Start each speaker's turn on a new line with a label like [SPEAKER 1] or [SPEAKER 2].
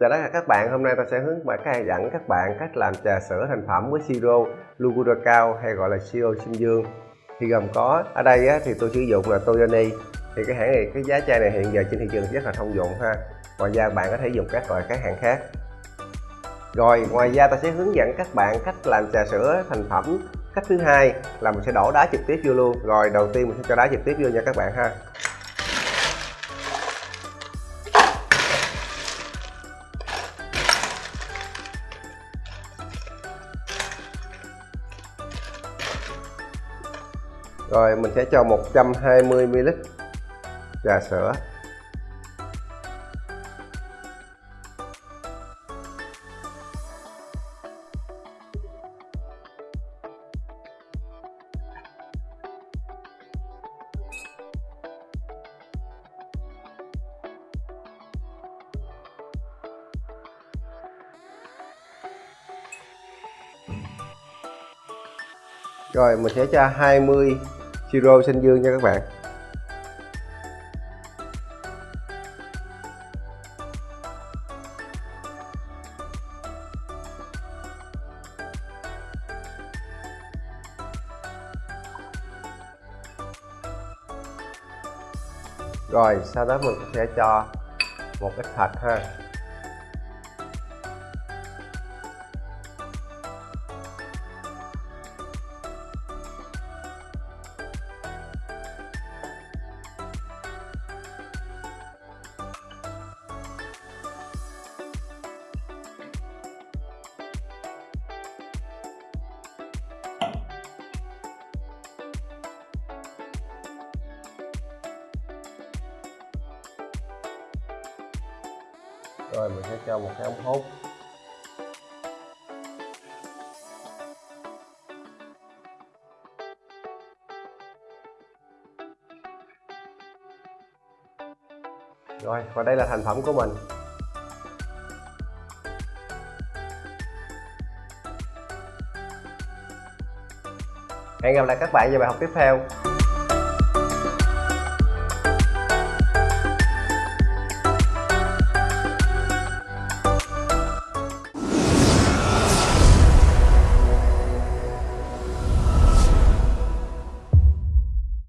[SPEAKER 1] Chào tất cả các bạn, hôm nay ta sẽ hướng dẫn các bạn cách làm trà sữa thành phẩm với siro Lugura cao hay gọi là siro sinh dương. Thì gồm có ở đây á, thì tôi sử dụng là Toyoni. Thì cái hãng này cái giá chai này hiện giờ trên thị trường rất là thông dụng ha. Ngoài ra bạn có thể dùng các loại các hãng khác. Rồi ngoài ra ta sẽ hướng dẫn các bạn cách làm trà sữa thành phẩm. Cách thứ hai là mình sẽ đổ đá trực tiếp vô luôn. Rồi đầu tiên mình sẽ cho đá trực tiếp vô nha các bạn ha. Rồi mình sẽ cho 120ml trà sữa. Rồi mình sẽ cho 20 siro xanh dương nha các bạn. Rồi, sau đó mình sẽ cho một ít thạch ha. Rồi mình sẽ cho một cái ống hút. Rồi, và đây là thành phẩm của mình. Hẹn gặp lại các bạn vào bài học tiếp theo.